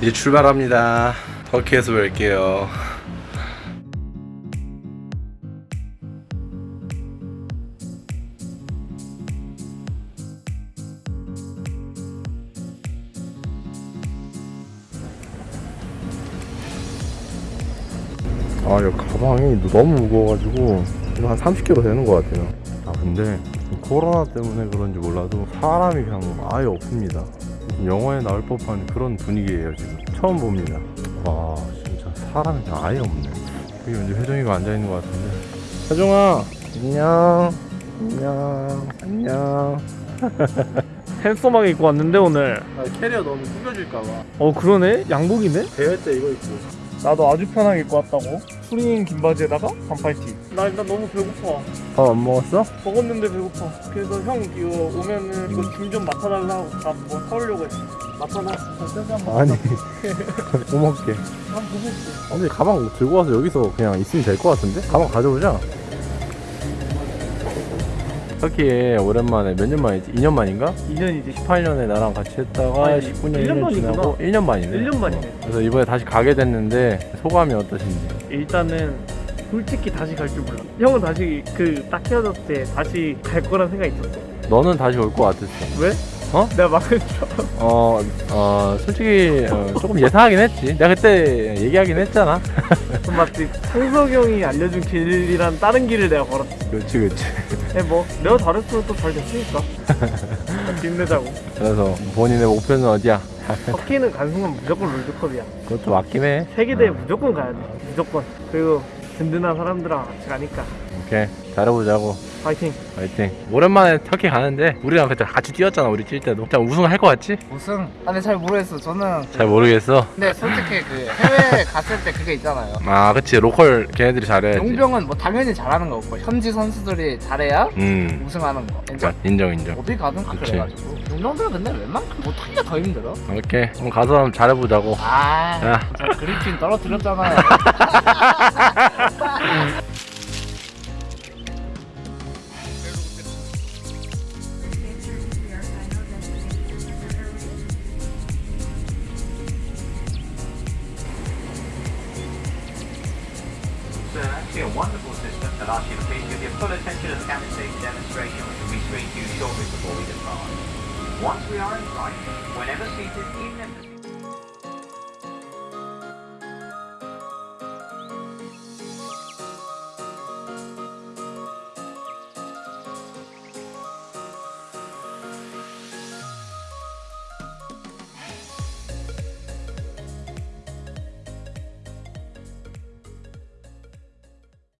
이제 출발합니다. 터키에서 뵐게요. 아, 이 가방이 너무 무거워가지고 이거 한 30kg 되는 것 같아요. 아, 근데 코로나 때문에 그런지 몰라도 사람이 그냥 아예 없습니다. 영화에 나올 법한 그런 분위기예요 지금. 처음 봅니다. 와, 진짜 사람이 아예 없네. 여기 왠지 회정이가 앉아 있는 것 같은데. 회정아, 안녕. 안녕. 안녕. 핸섬하게 입고 왔는데 오늘 아, 캐리어 너무 구겨질까봐. 어 그러네 양복이네 대회 때 이거 입고. 나도 아주 편하게 입고 왔다고 추리닝 긴 바지에다가 반팔 티 나 일단 너무 배고파 밥 안 먹었어? 먹었는데 배고파 그래서 형 이거 오면은 이거 줌 좀 맡아달라고 나뭐 사오려고 했어 맡아놔 아니. 뭐 먹게. 한 보고 있어 근데 가방 들고 와서 여기서 그냥 있으면 될 것 같은데? 가방 가져오자. 터키에 오랜만에 몇 년 만이지? 2년 만인가? 2년이지 18년에 나랑 같이 했다가 아니, 19년 1년 1년 만이구나. 지나고 1년 만이네. 1년 만이네 그래서 이번에 다시 가게 됐는데 소감이 어떠신지? 일단은 솔직히 다시 갈 줄 몰라 형은 다시 그 딱 헤어졌을 때 다시 갈 거란 생각이 있었어 너는 다시 올것 같았어. 왜? 어? 내가 막은 줄 어, 어, 솔직히 어, 조금 예상하긴 했지. 내가 그때 얘기하긴 했잖아. 맞지 창석이 형이 알려준 길이란 다른 길을 내가 걸었지 그렇지, 그렇지. 네, 뭐 내가 잘했으면 또 잘 됐으니까 힘내자고 그래서 본인의 목표는 어디야? 터키는 간 순간 무조건 롤드컵이야 그것도 맞긴 해. 세계대회 어, 무조건 가야 돼 무조건 그리고 든든한 사람들랑 같이 가니까 오케이. 잘해보자고. 파이팅 화이팅. 오랜만에 터키 가는데 우리랑 그때 같이 뛰었잖아. 우리 뛸 때도. 진짜 우승할 것 같지? 우승? 아, 근데 잘 모르겠어. 저는 잘 모르겠어. 근데 솔직히 그 해외 갔을 때 그게 있잖아요. 아, 그치. 로컬 걔네들이 잘해야지. 용병은 뭐 당연히 잘하는 거고 현지 선수들이 잘해야 음. 우승하는 거. 맞, 인정, 인정. 어디 가든 다 그치. 그래가지고 용병들은 근데 웬만큼 못하기가 더 힘들어. 오케이. 그럼 가서 한번 잘해보자고. 아, 야. 저 그리핀 떨어뜨렸잖아요. that asks you to please give your full attention to the cabin safety demonstration, which will be screened to you shortly before we depart. Once we are in flight, whenever seated, even if the